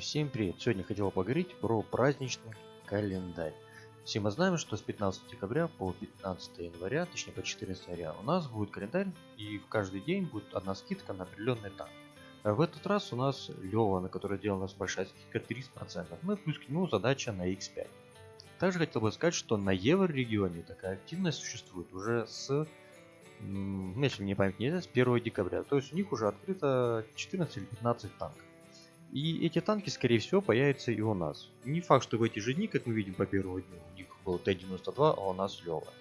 Всем привет! Сегодня хотел поговорить про праздничный календарь. Все мы знаем, что с 15 декабря по 15 января, точнее по 14 января, у нас будет календарь, и в каждый день будет одна скидка на определенный танк. В этот раз у нас Лева, на который делал нас большая скидка 30%, ну и плюс к нему задача на x5. Также хотел бы сказать, что на евро-регионе такая активность существует уже с, если мне память не изменяет, с 1 декабря. То есть у них уже открыто 14 или 15 танков. И эти танки, скорее всего, появятся и у нас. Не факт, что в эти же дни, как мы видим по первому дню, у них был Т-92, а у нас Лева.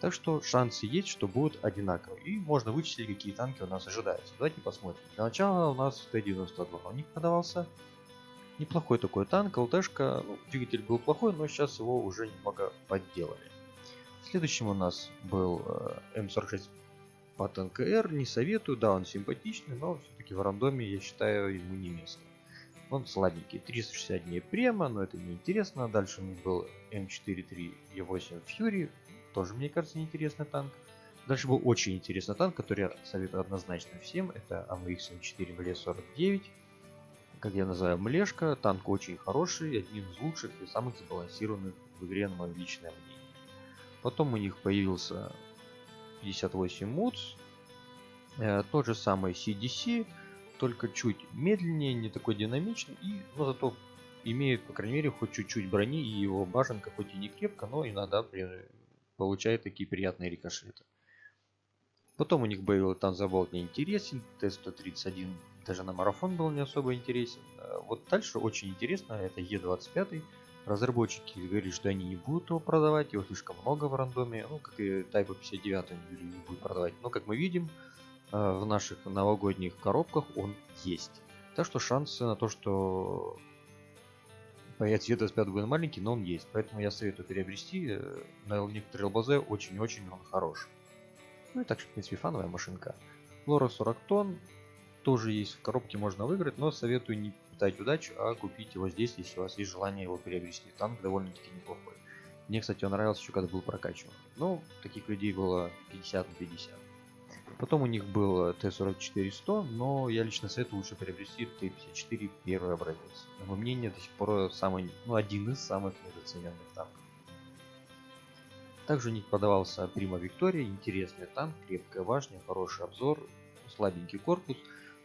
Так что шансы есть, что будут одинаковые. И можно вычислить, какие танки у нас ожидаются. Давайте посмотрим. Для начала у нас Т-92. У них продавался неплохой такой танк. ЛТшка, ну, двигатель был плохой, но сейчас его уже немного подделали. Следующим у нас был э, М46 по ТНКР. Не советую, да, он симпатичный, но все-таки в рандоме я считаю ему не место. Он слабенький. 360 дней према, но это не интересно. Дальше у них был М43 Е8 Fury. Тоже, мне кажется, неинтересный танк. Дальше был очень интересный танк, который я советую однозначно всем. Это AMX М4 МЛ-49. Как я называю, Млешка. Танк очень хороший, один из лучших и самых сбалансированных в игре, на мое личное мнение. Потом у них появился 58 МУЦ. Э, тот же самый CDC только чуть медленнее, не такой динамичный, и, но зато имеет, по крайней мере, хоть чуть-чуть брони, и его башенка хоть и не крепко, но иногда получает такие приятные рикошеты. Потом у них был Танзаболт не интересен, Т-131 даже на марафон был не особо интересен. А вот дальше очень интересно, это Е25. Разработчики говорили, что они не будут его продавать, его слишком много в рандоме, ну, как и Type 59 они не будут продавать. Но, как мы видим, Э, в наших новогодних коробках он есть. Так что шансы на то, что появится Е25 будет маленький, но он есть. Поэтому я советую приобрести. Э, на некоторые ЛБЗ очень-очень он хорош. Ну и так, в принципе, фановая машинка. Лора 40 тонн. Тоже есть в коробке, можно выиграть, но советую не пытать удачу, а купить его здесь, если у вас есть желание его приобрести. Танк довольно-таки неплохой. Мне, кстати, он нравился еще когда был прокачиван. Но таких людей было 50 на 50. Потом у них был Т-44-100, но я лично советую лучше приобрести Т-54 первый образец. На мое мнение, до сих пор самый, ну, один из самых недооцененных танков. Также у них продавался Прима Виктория, интересный танк, крепкая башня, хороший обзор, слабенький корпус,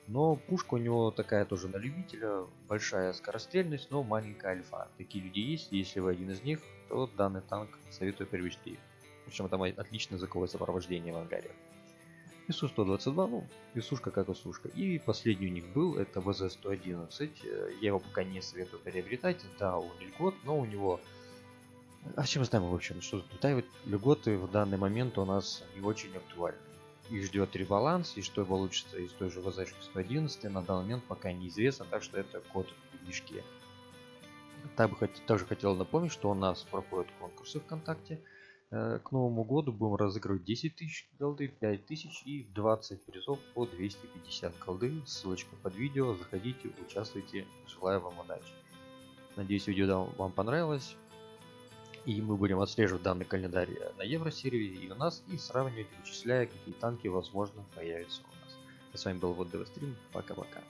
но пушка у него такая тоже на любителя, большая скорострельность, но маленькая альфа. Такие люди есть, если вы один из них, то данный танк советую приобрести. Причем там отличное звуковое сопровождение в ангаре. ИСУ 122, ну, ИСушка как ИСушка. И последний у них был, это ВЗ-111. Э, я его пока не советую приобретать. Да, он льгот, но у него... А чем знаем, в общем, что да, льготы в данный момент у нас не очень актуальны. Их ждет ребаланс, и что получится из той же ВЗ-111 на данный момент пока неизвестно, так что это код в движке. Также хотел напомнить, что у нас проходят конкурсы ВКонтакте. Э, к Новому году будем разыгрывать 10 тысяч голды, 5 тысяч и 20 призов по 250 голды. Ссылочка под видео. Заходите, участвуйте. Желаю вам удачи. Надеюсь, видео вам понравилось. И мы будем отслеживать данный календарь на Евросервере и у нас, и сравнивать, вычисляя, какие танки, возможно, появятся у нас. с вами был вот Стрим. Пока-пока.